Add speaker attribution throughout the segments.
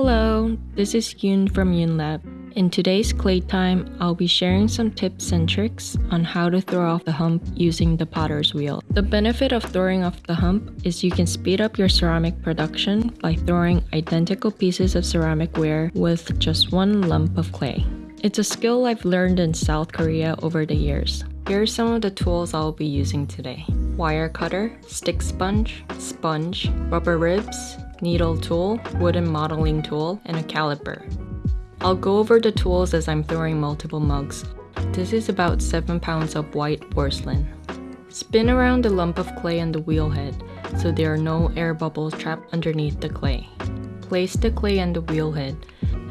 Speaker 1: Hello, this is Yoon from YoonLab. In today's clay time, I'll be sharing some tips and tricks on how to throw off the hump using the potter's wheel. The benefit of throwing off the hump is you can speed up your ceramic production by throwing identical pieces of ceramic ware with just one lump of clay. It's a skill I've learned in South Korea over the years. Here are some of the tools I'll be using today. Wire cutter, stick sponge, sponge, rubber ribs, needle tool, wooden modeling tool, and a caliper. I'll go over the tools as I'm throwing multiple mugs. This is about 7 pounds of white porcelain. Spin around the lump of clay on the wheel head so there are no air bubbles trapped underneath the clay. Place the clay on the wheel head.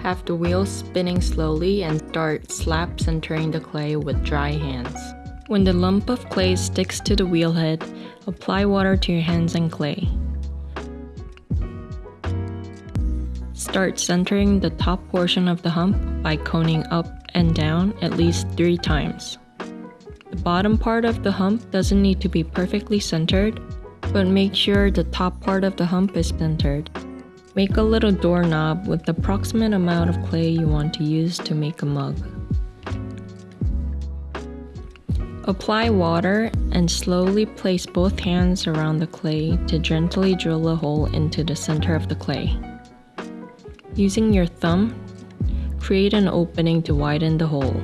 Speaker 1: Have the wheel spinning slowly and start slap centering the clay with dry hands. When the lump of clay sticks to the wheel head, apply water to your hands and clay. Start centering the top portion of the hump by coning up and down at least three times. The bottom part of the hump doesn't need to be perfectly centered, but make sure the top part of the hump is centered. Make a little doorknob with the approximate amount of clay you want to use to make a mug. Apply water and slowly place both hands around the clay to gently drill a hole into the center of the clay. Using your thumb, create an opening to widen the hole.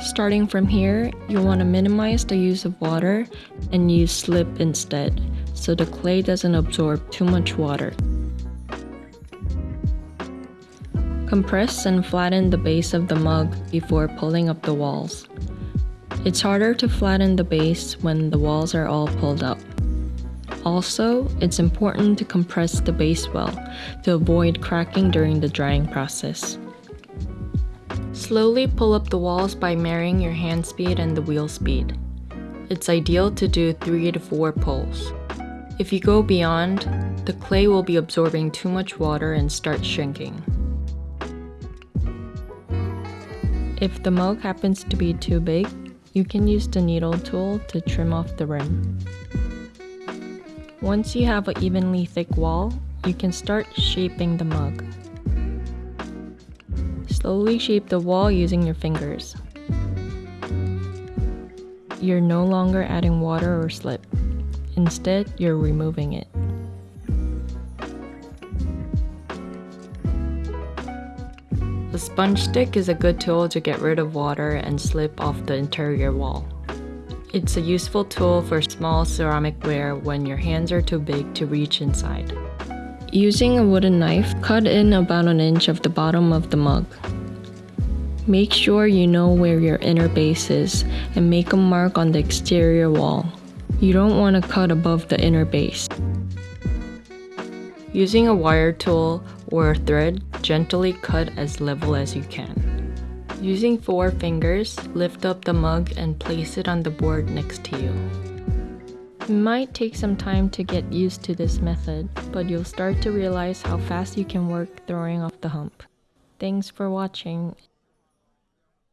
Speaker 1: Starting from here, you'll want to minimize the use of water and use slip instead, so the clay doesn't absorb too much water. Compress and flatten the base of the mug before pulling up the walls. It's harder to flatten the base when the walls are all pulled up. Also, it's important to compress the base well to avoid cracking during the drying process. Slowly pull up the walls by marrying your hand speed and the wheel speed. It's ideal to do 3 to 4 pulls. If you go beyond, the clay will be absorbing too much water and start shrinking. If the mug happens to be too big, you can use the needle tool to trim off the rim. Once you have an evenly thick wall, you can start shaping the mug. Slowly shape the wall using your fingers. You're no longer adding water or slip. Instead, you're removing it. A sponge stick is a good tool to get rid of water and slip off the interior wall. It's a useful tool for small ceramic ware when your hands are too big to reach inside. Using a wooden knife, cut in about an inch of the bottom of the mug. Make sure you know where your inner base is and make a mark on the exterior wall. You don't want to cut above the inner base. Using a wire tool or a thread, gently cut as level as you can. Using four fingers, lift up the mug and place it on the board next to you. It might take some time to get used to this method, but you'll start to realize how fast you can work throwing off the hump. Thanks for watching